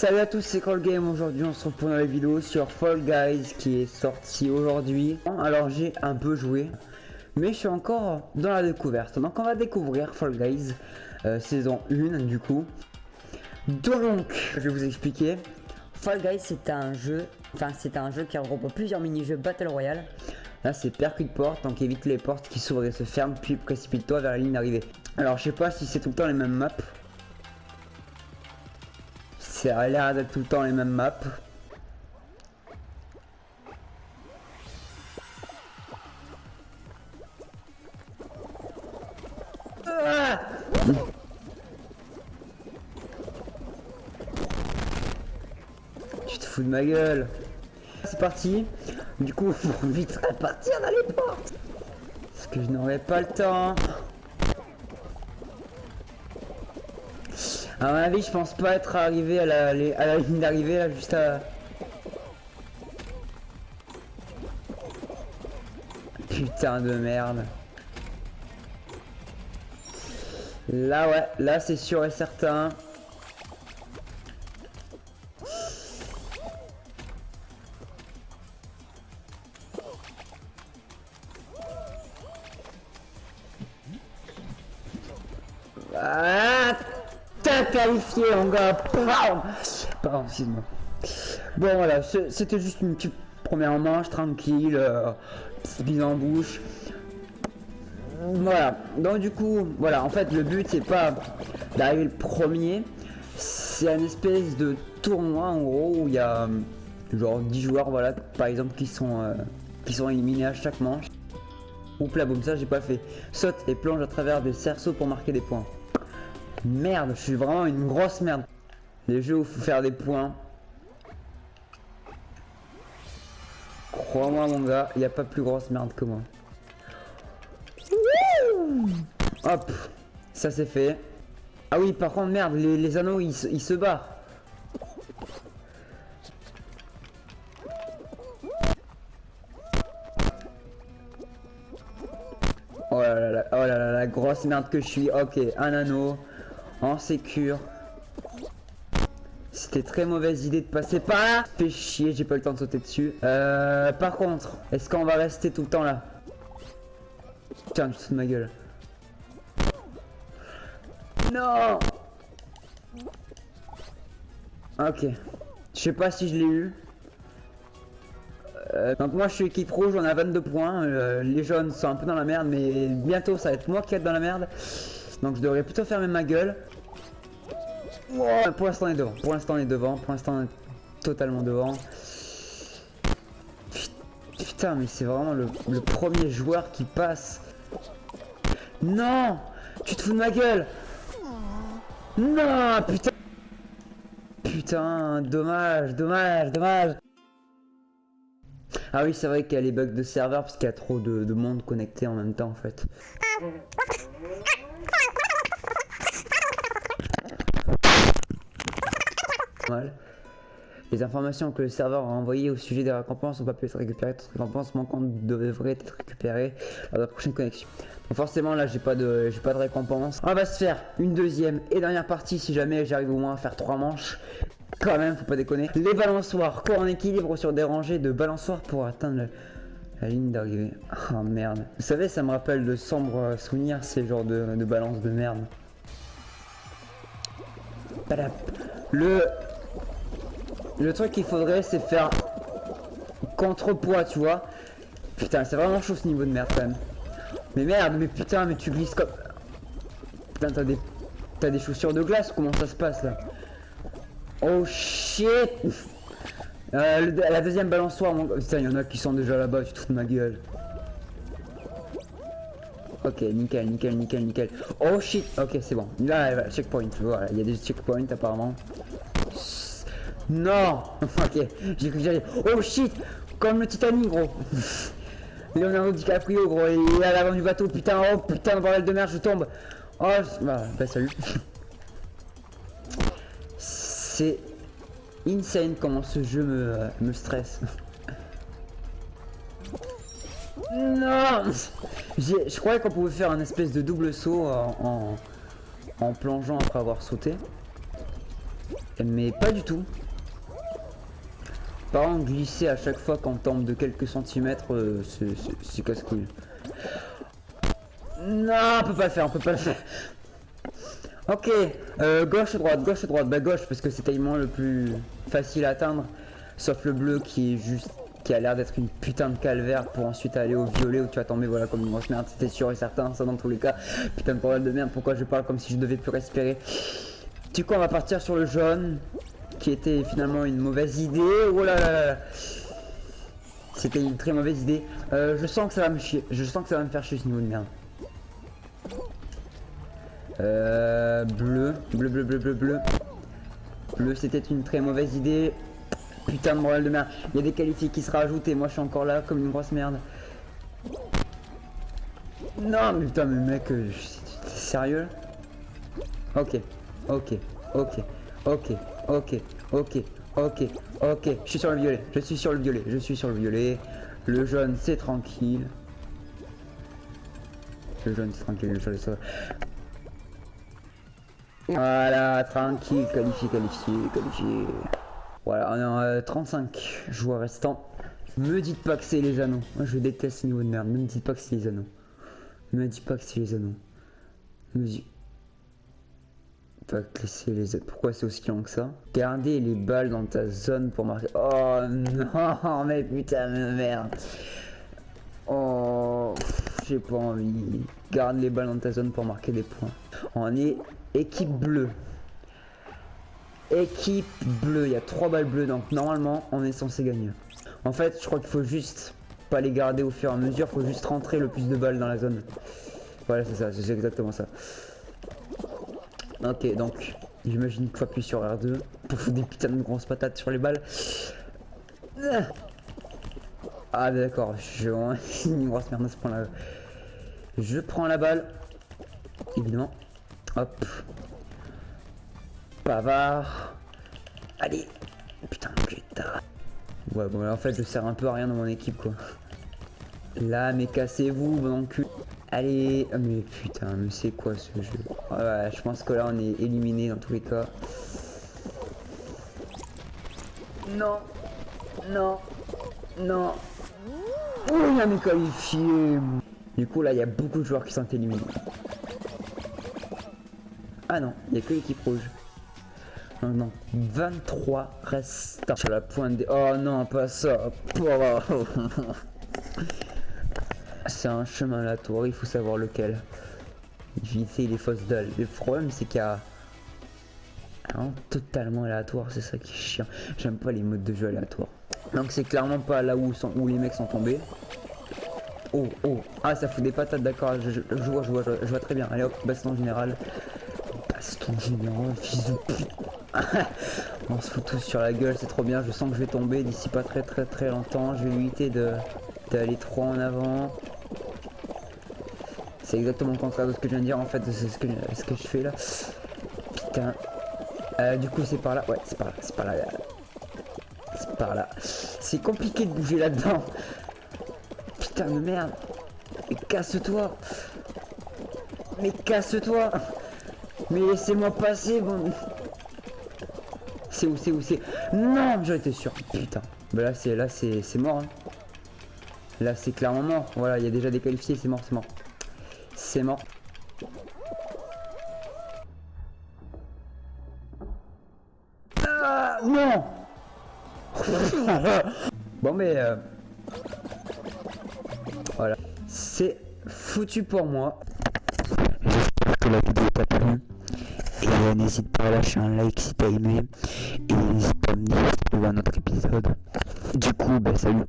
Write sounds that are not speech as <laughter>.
Salut à tous, c'est Call Game. Aujourd'hui, on se retrouve pour une nouvelle vidéo sur Fall Guys qui est sorti aujourd'hui. Alors, j'ai un peu joué, mais je suis encore dans la découverte. Donc, on va découvrir Fall Guys euh, saison 1 du coup. Donc, je vais vous expliquer. Fall Guys, c'est un jeu, enfin, c'est un jeu qui regroupe plusieurs mini-jeux Battle Royale. Là, c'est percute porte, donc évite les portes qui s'ouvrent et se ferment, puis précipite-toi vers la ligne d'arrivée. Alors, je sais pas si c'est tout le temps les mêmes maps. Ça a l'air d'être tout le temps les mêmes maps. Ah tu te fous de ma gueule. C'est parti. Du coup, faut vite repartir dans les portes. Parce que je n'aurai pas le temps. À mon avis, je pense pas être arrivé à la, ligne d'arrivée là, juste à... Putain de merde. Là ouais, là c'est sûr et certain. Ah Qualifié gars Pardon. Bon voilà, c'était juste une petite première manche, tranquille, euh, en bouche. Voilà, donc du coup, voilà, en fait le but c'est pas d'arriver le premier, c'est un espèce de tournoi en gros où il y a genre 10 joueurs voilà par exemple qui sont euh, qui sont éliminés à chaque manche. Oups là boum ça j'ai pas fait. Saute et plonge à travers des cerceaux pour marquer des points. Merde, je suis vraiment une grosse merde. Les jeux où faut faire des points. Crois-moi mon gars, il n'y a pas plus grosse merde que moi. Hop, ça c'est fait. Ah oui, par contre, merde, les, anneaux, ils, ils, se barrent. Oh là, là, oh là là, la grosse merde que je suis. Ok, un anneau en sécure. C'était très mauvaise idée de passer par là. Fait chier, j'ai pas le temps de sauter dessus. Euh, par contre, est-ce qu'on va rester tout le temps là? Putain, je de ma gueule. Non Ok. Je sais pas si je l'ai eu. Euh, donc moi je suis équipe rouge, on a 22 points. Euh, les jaunes sont un peu dans la merde, mais bientôt ça va être moi qui vais être dans la merde. Donc je devrais plutôt fermer ma gueule. pour l'instant on est devant. Pour l'instant on est devant. Pour l'instant on est totalement devant. Putain mais c'est vraiment le, premier joueur qui passe. Non Tu te fous de ma gueule Non Putain Putain, dommage, dommage, dommage Ah oui, c'est vrai qu'il y a les bugs de serveur parce qu'il y a trop de, de monde connecté en même temps en fait. Les informations que le serveur a envoyées au sujet des récompenses n'ont pas pu être récupérées. Toutes les récompenses manquantes devraient être récupérées lors la prochaine connexion. Donc forcément là j'ai pas de j'ai pas de récompense. On va se faire une deuxième et dernière partie si jamais j'arrive au moins à faire trois manches. Quand même, faut pas déconner. Les balançoires, corps en équilibre sur des rangées de balançoires pour atteindre la ligne d'arrivée. Oh merde. Vous savez, ça me rappelle de sombres souvenirs ces genres de, de balance de merde. Le le truc qu'il faudrait, c'est faire contrepoids, tu vois. Putain, c'est vraiment chaud ce niveau de merde quand même. Mais merde, mais putain, mais tu glisses comme... Putain, t'as des... T'as des chaussures de glace, comment ça se passe là? Oh shit euh, La deuxième balançoire, mon... Putain, il y en a qui sont déjà là-bas, tu te ma gueule. Ok, nickel, nickel, nickel, nickel. Oh shit Ok, c'est bon. Là, checkpoint. Voilà, il y a des checkpoints apparemment. Non <laughs> Ok, j'ai cru que. Oh shit Comme le Titanic, gros Leonardo DiCaprio, gros, il est à l'avant du bateau, putain, oh putain, bordel de merde, je tombe Oh, bah, bah salut C'est insane comment ce jeu me, me stresse. <laughs> non Je croyais qu'on pouvait faire un espèce de double saut en, en plongeant après avoir sauté. Mais pas du tout. Par contre, glisser à chaque fois qu'on tombe de quelques centimètres, euh, c'est casse-couille. Non, on peut pas le faire, on peut pas le faire. Ok, euh, gauche droite, gauche droite, bah gauche parce que c'est tellement le plus facile à atteindre. Sauf le bleu qui est juste, qui a l'air d'être une putain de calvaire pour ensuite aller au violet où tu vas tomber voilà comme une grosse merde, c'était sûr et certain, ça dans tous les cas. Putain de problème de merde, pourquoi je parle comme si je devais plus respirer? Du coup on va partir sur le jaune qui était finalement une mauvaise idée. Oh là là là C'était une très mauvaise idée. Euh, je sens que ça va me chier. Je sens que ça va me faire chier ce niveau de merde. Euh, bleu, bleu, bleu, bleu, bleu, bleu. Bleu, c'était une très mauvaise idée. Putain de moral de merde. Il y a des qualifiés qui se rajoutent et moi je suis encore là comme une grosse merde. Non, mais putain, mais mec, euh, sérieux? Ok, ok, ok, ok, ok, ok, ok, ok. Je suis sur le violet, je suis sur le violet, je suis sur le violet. Le jaune, c'est tranquille. Le jaune, c'est tranquille, le jaune. Voilà, tranquille, qualifié, qualifié, qualifié. Voilà, on est en 35 joueurs restants. Me dites pas que c'est les anneaux. Moi, je déteste ce niveau de merde. Ne me dites pas que c'est les anneaux. Ne me dites pas que c'est les anneaux. Me dites les. Pourquoi c'est aussi long que ça? Gardez les balles dans ta zone pour marquer. Oh non, <laughs> mais putain de merde. Oh, j'ai pas envie. Garde les balles dans ta zone pour marquer des points. On est équipe bleue. Équipe bleue, il y a trois balles bleues, donc normalement on est censé gagner. En fait, je crois qu'il faut juste pas les garder au fur et à mesure, faut juste rentrer le plus de balles dans la zone. Voilà, c'est ça, c'est exactement ça. Ok, donc j'imagine qu'il faut appuyer sur R2 pour foutre des putains de grosses patates sur les balles. Ah d'accord, je <laughs> une grosse merde à point-là. Je prends la balle, évidemment. Hop. Pavard. Allez. Putain, putain. Ouais, bon, en fait, je sers un peu à rien dans mon équipe, quoi. Là, mais cassez-vous, bon cul. Allez. Oh, mais putain, mais c'est quoi ce jeu? Ouais, je pense que là, on est éliminé dans tous les cas. Non. Non. Non. Oh, a mes qualifiés. Du coup, là, il y a beaucoup de joueurs qui sont éliminés. Ah non, il n'y a que l'équipe rouge. Non, non, 23 restants sur la pointe des... Oh non, pas ça. <laughs> C'est un chemin aléatoire, il faut savoir lequel. Éviter les fausses dalles. Le problème, c'est qu'il y a... Un totalement aléatoire, c'est ça qui est chiant. J'aime pas les modes de jeu aléatoires. Donc c'est clairement pas là où, sont, où les mecs sont tombés. Oh, oh, ah ça fout des patates, d'accord, je, vois, je vois, je vois très bien. Allez hop, baston général ton général, fils de pute. <laughs> On se fout tous sur la gueule, c'est trop bien. Je sens que je vais tomber d'ici pas très très très longtemps. Je vais éviter d'aller trop en avant. C'est exactement le contraire de ce que je viens de dire en fait, c'est ce que, ce que je fais là. Putain. Euh, du coup c'est par là, ouais c'est par là, c'est par là. C'est par là. C'est compliqué de bouger là-dedans. Putain de merde. Mais casse-toi. Mais casse-toi. Mais laissez-moi passer, bon. C'est où, c'est où, c'est... Non, j'en étais sûr. Putain. Bah là, c'est là, c'est mort. Hein. Là, c'est clairement mort. Voilà, il y a déjà des qualifiés, c'est mort, c'est mort. C'est mort. Ah, non <laughs> Bon, mais... Euh, voilà. C'est foutu pour moi. J'espère que la vidéo t'a plu. Et n'hésite pas à lâcher un like si t'as aimé. Et n'hésite pas à me dire si tu un autre épisode. Du coup, bah salut.